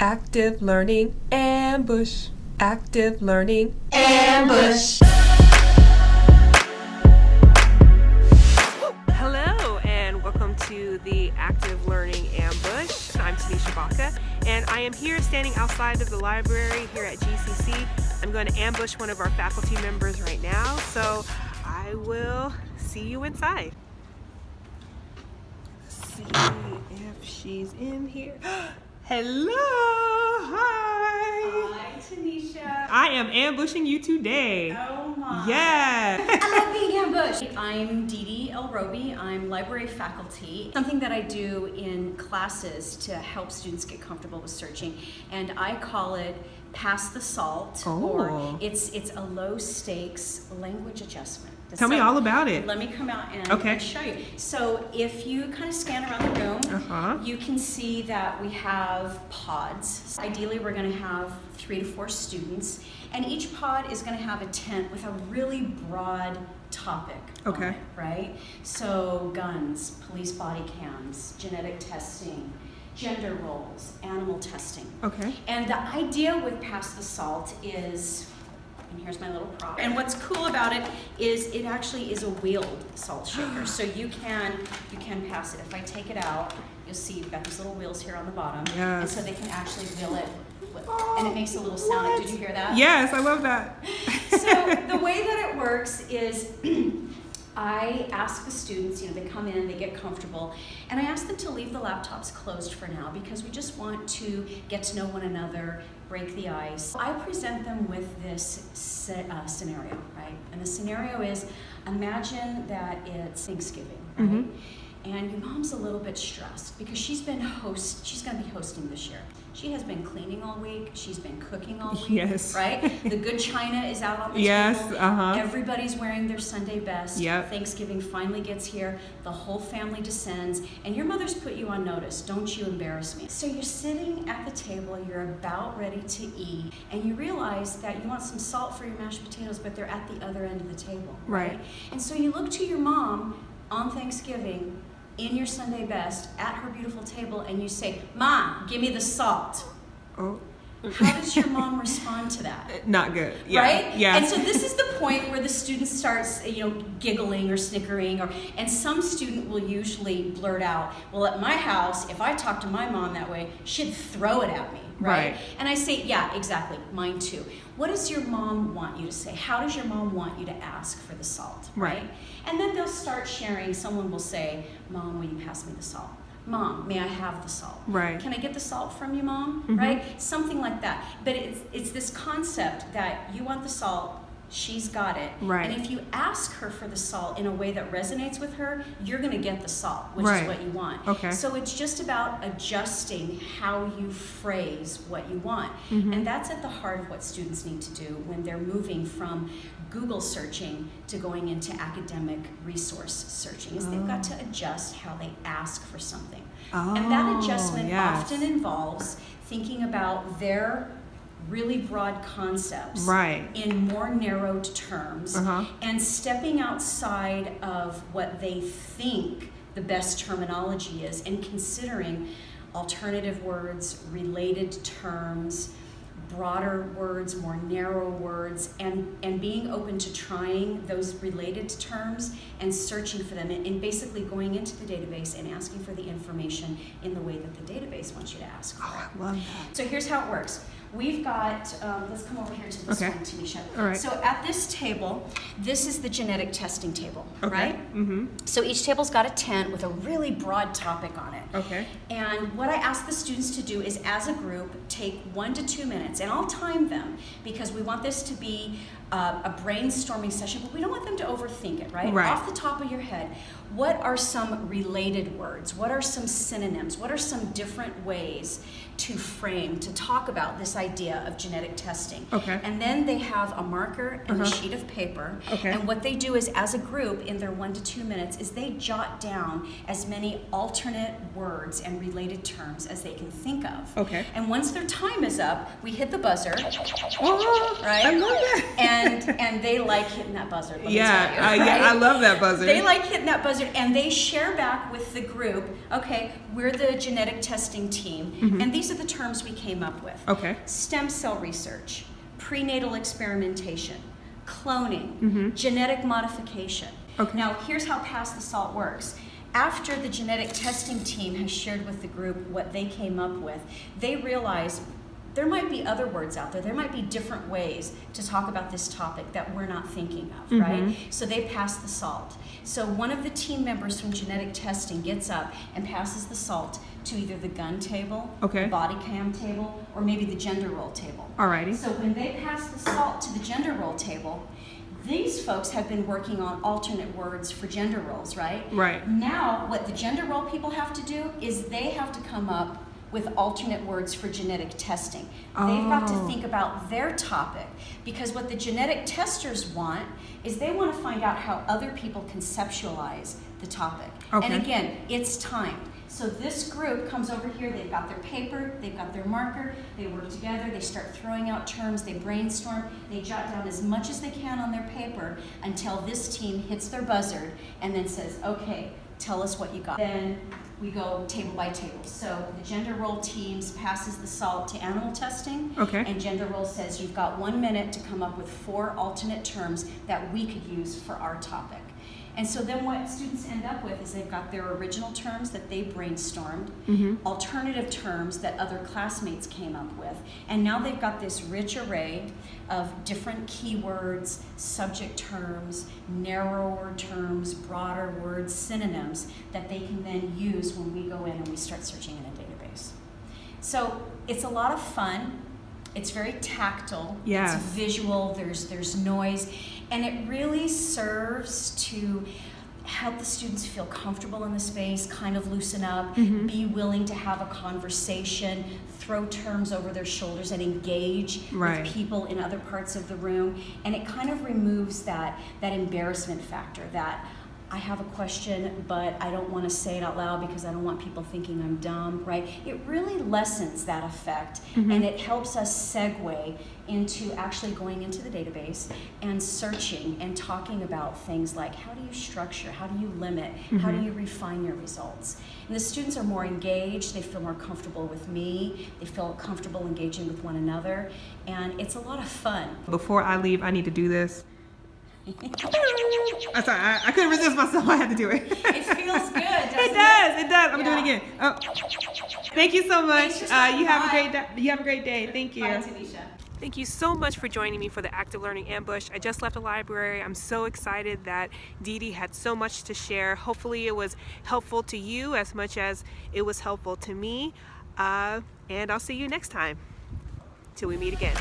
Active Learning Ambush. Active Learning Ambush. Hello, and welcome to the Active Learning Ambush. I'm Tanisha Baca, and I am here standing outside of the library here at GCC. I'm going to ambush one of our faculty members right now, so I will see you inside. Let's See if she's in here. Hello! Hi! Hi, Tanisha. I am ambushing you today. Oh my. Yeah! I love being ambushed. I'm Dee Dee El Roby. I'm library faculty. Something that I do in classes to help students get comfortable with searching, and I call it pass the salt, Oh. or it's it's a low stakes language adjustment. Tell me all about it. Let me come out and, Okay. and show you. So if you kind of scan around the room, Uh-huh. you can see that we have pods. Ideally, we're going to have three to four students, and each pod is going to have a tent with a really broad topic. Okay. it, right? So guns, police body cams, genetic testing, gender roles, animal testing. Okay. And the idea with Pass the Salt is, and here's my little prop. And what's cool about it is it actually is a wheeled salt shaker. So you can you can pass it. If I take it out, you'll see you've got these little wheels here on the bottom. And Yes. so they can actually wheel it. Oh, and it makes a little sound. Did you hear that? Yes, I love that. so the way that it works is I ask the students, you know, they come in, they get comfortable, and I ask them to leave the laptops closed for now because we just want to get to know one another, break the ice. I present them with this uh, scenario, right? And the scenario is imagine that it's Thanksgiving, right? Mhm. And your mom's a little bit stressed because she's been host, she's gonna be hosting this year. She has been cleaning all week, she's been cooking all week, Yes. right? The good china is out on the Yes, table. uh-huh. Everybody's wearing their Sunday best. Yep. Thanksgiving finally gets here. The whole family descends, and your mother's put you on notice. Don't you embarrass me. So you're sitting at the table, you're about ready to eat, and you realize that you want some salt for your mashed potatoes, but they're at the other end of the table. Right. And so you look to your mom on Thanksgiving in your Sunday best at her beautiful table, and you say, Mom, give me the salt. Oh. How does your mom respond to that? Not good. Yeah. right? Yeah. And so this is point where the student starts, you know, giggling or snickering, or and some student will usually blurt out, "Well, at my house, if I talk to my mom that way, she'd throw it at me." Right? Right. And I say, "Yeah, exactly. Mine too." What does your mom want you to say? How does your mom want you to ask for the salt? Right. And then they'll start sharing. Someone will say, "Mom, will you pass me the salt?" Mom, may I have the salt? Right. Can I get the salt from you, mom? Mhm. Right? Something like that. But it's it's this concept that you want the salt, she's got it. Right. And if you ask her for the salt in a way that resonates with her, you're going to get the salt, which Right. is what you want. Okay. So it's just about adjusting how you phrase what you want. Mhm. And that's at the heart of what students need to do when they're moving from Google searching to going into academic resource searching is they've got to adjust how they ask for something. and that Oh, adjustment yes. often involves thinking about their really broad concepts Right. in more narrowed terms Uh-huh. and stepping outside of what they think the best terminology is and considering alternative words, related terms, broader words, more narrow words, and, and being open to trying those related terms and searching for them and, and basically going into the database and asking for the information in the way that the database wants you to ask for Oh. I love that. So here's how it works. We've got, um, let's come over here to this Okay. one, Tanisha. All right. So at this table, this is the genetic testing table, Okay. right? Mm-hmm. So each table's got a tent with a really broad topic on it. Okay. And what I ask the students to do is, as a group, take one to two minutes, and I'll time them because we want this to be uh, a brainstorming session, but we don't want them to overthink it, right? Right. Off the top of your head, what are some related words? What are some synonyms? What are some different ways to frame, to talk about this idea of genetic testing? Okay. And then they have a marker and a Uh-huh. sheet of paper. Okay. And what they do is, as a group, in their one to two minutes, is they jot down as many alternate words and related terms as they can think of. Okay. And once their time is up, we hit the buzzer, Oh, right? I love that. And and they like hitting that buzzer. Yeah, you, I, yeah, I love that buzzer. They like hitting that buzzer and they share back with the group, okay, we're the genetic testing team, Mm-hmm. and these these are the terms we came up with. Okay. Stem cell research, prenatal experimentation, cloning, Mhm. genetic modification. Okay. Now, here's how Pass the Salt works. After the genetic testing team has shared with the group what they came up with, they realize there might be other words out there. There might be different ways to talk about this topic that we're not thinking of, Mhm. right? So they pass the salt. So one of the team members from genetic testing gets up and passes the salt to either the gun table, Okay. the body cam table, or maybe the gender role table. Alrighty. So when they pass the salt to the gender role table, these folks have been working on alternate words for gender roles, right? Right. Now, what the gender role people have to do is they have to come up with alternate words for genetic testing. They've got to Oh. think about their topic because what the genetic testers want is they want to find out how other people conceptualize the topic. Okay. And again, it's timed. So this group comes over here, they've got their paper, they've got their marker, they work together, they start throwing out terms, they brainstorm, they jot down as much as they can on their paper until this team hits their buzzard and then says, okay, tell us what you got. Then we go table by table. So the gender role teams passes the salt to animal testing. Okay. And gender role says you've got one minute to come up with four alternate terms that we could use for our topic. And so then what students end up with is they've got their original terms that they brainstormed, Mhm. alternative terms that other classmates came up with, and now they've got this rich array of different keywords, subject terms, narrower terms, broader words, synonyms that they can then use when we go in and we start searching in a database. So it's a lot of fun. It's very tactile. Yes. It's visual. There's there's noise, and it really serves to help the students feel comfortable in the space, kind of loosen up, Mhm. be willing to have a conversation, throw terms over their shoulders, and engage Right. with people in other parts of the room. And it kind of removes that that embarrassment factor that. I have a question, but I don't want to say it out loud because I don't want people thinking I'm dumb, right? It really lessens that effect Mhm. and it helps us segue into actually going into the database and searching and talking about things like how do you structure, how do you limit, how do Mhm. you refine your results. And the students are more engaged, they feel more comfortable with me, they feel comfortable engaging with one another, and it's a lot of fun. Before I leave, I need to do this. I'm sorry, I, I couldn't resist myself. I had to do it. It feels good, doesn't it it? does. It does. I'm doing Yeah. it again. Oh. Thank you so much. Thanks for Uh, you have a great day. You have a great day. Thank you. Bye, Tanisha. Thank you so much for joining me for the Active Learning Ambush. I just left the library. I'm so excited that Dee Dee had so much to share. Hopefully it was helpful to you as much as it was helpful to me. Uh, and I'll see you next time. Till we meet again.